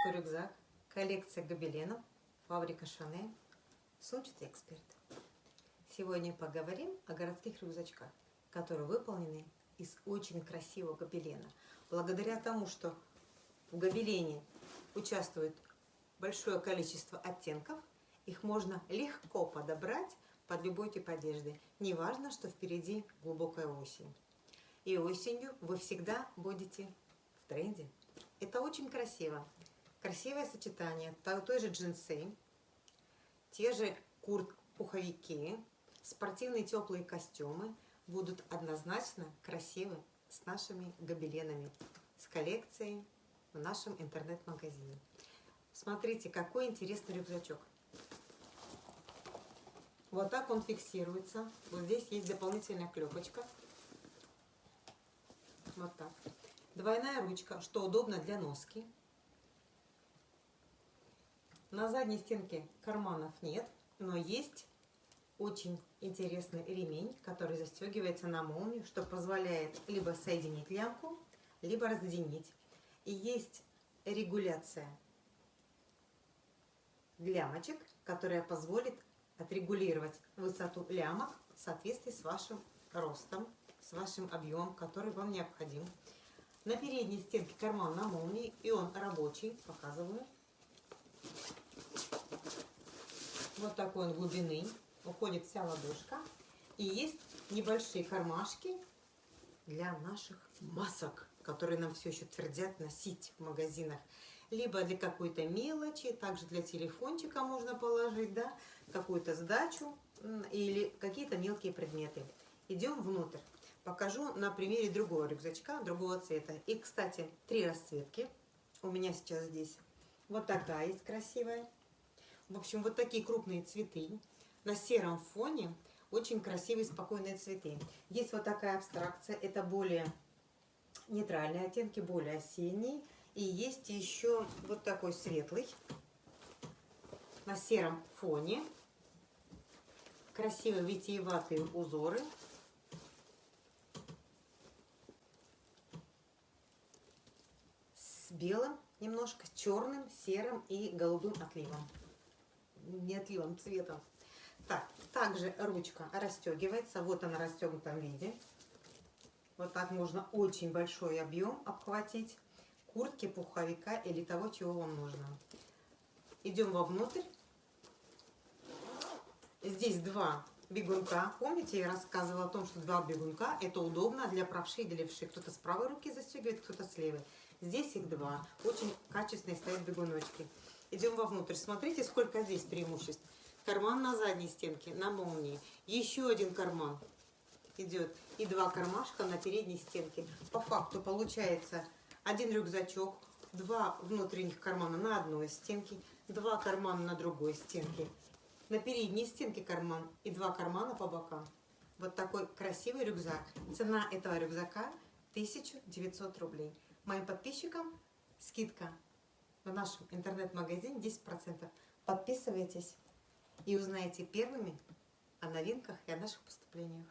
морской рюкзак, коллекция гобеленов, фабрика Шанель, сумчатый эксперт. Сегодня поговорим о городских рюкзачках, которые выполнены из очень красивого гобелена. Благодаря тому, что в гобелене участвует большое количество оттенков, их можно легко подобрать под любой тип одежды. Неважно, что впереди глубокая осень. И осенью вы всегда будете в тренде. Это очень красиво. Красивое сочетание той же джинсы, те же курт-пуховики, спортивные теплые костюмы будут однозначно красивы с нашими гобеленами, с коллекцией в нашем интернет-магазине. Смотрите, какой интересный рюкзачок. Вот так он фиксируется. Вот здесь есть дополнительная клепочка. Вот так. Двойная ручка, что удобно для носки. На задней стенке карманов нет, но есть очень интересный ремень, который застегивается на молнию, что позволяет либо соединить лямку, либо разъединить. И есть регуляция лямочек, которая позволит отрегулировать высоту лямок в соответствии с вашим ростом, с вашим объемом, который вам необходим. На передней стенке карман на молнии, и он рабочий, показываю. Вот такой он глубины, уходит вся ладошка. И есть небольшие кармашки для наших масок, которые нам все еще твердят носить в магазинах. Либо для какой-то мелочи, также для телефончика можно положить, да, какую-то сдачу или какие-то мелкие предметы. Идем внутрь. Покажу на примере другого рюкзачка, другого цвета. И, кстати, три расцветки у меня сейчас здесь. Вот такая есть красивая. В общем, вот такие крупные цветы на сером фоне. Очень красивые, спокойные цветы. Есть вот такая абстракция. Это более нейтральные оттенки, более осенние. И есть еще вот такой светлый на сером фоне. Красивые витиеватые узоры. С белым, немножко черным, серым и голубым отливом. Не отливом, цветом. Так, также ручка расстегивается. Вот она в расстегнутом виде. Вот так можно очень большой объем обхватить куртки, пуховика или того, чего вам нужно. Идем вовнутрь. Здесь два бегунка. Помните, я рассказывала о том, что два бегунка это удобно для правши и для левши. Кто-то с правой руки застегивает, кто-то с левой. Здесь их два. Очень качественные стоят бегуночки. Идем вовнутрь. Смотрите, сколько здесь преимуществ. Карман на задней стенке, на молнии. Еще один карман идет. И два кармашка на передней стенке. По факту получается один рюкзачок, два внутренних кармана на одной стенке, два кармана на другой стенке на передней стенке карман и два кармана по бокам. Вот такой красивый рюкзак. Цена этого рюкзака 1900 рублей. Моим подписчикам скидка в нашем интернет-магазине 10%. Подписывайтесь и узнаете первыми о новинках и о наших поступлениях.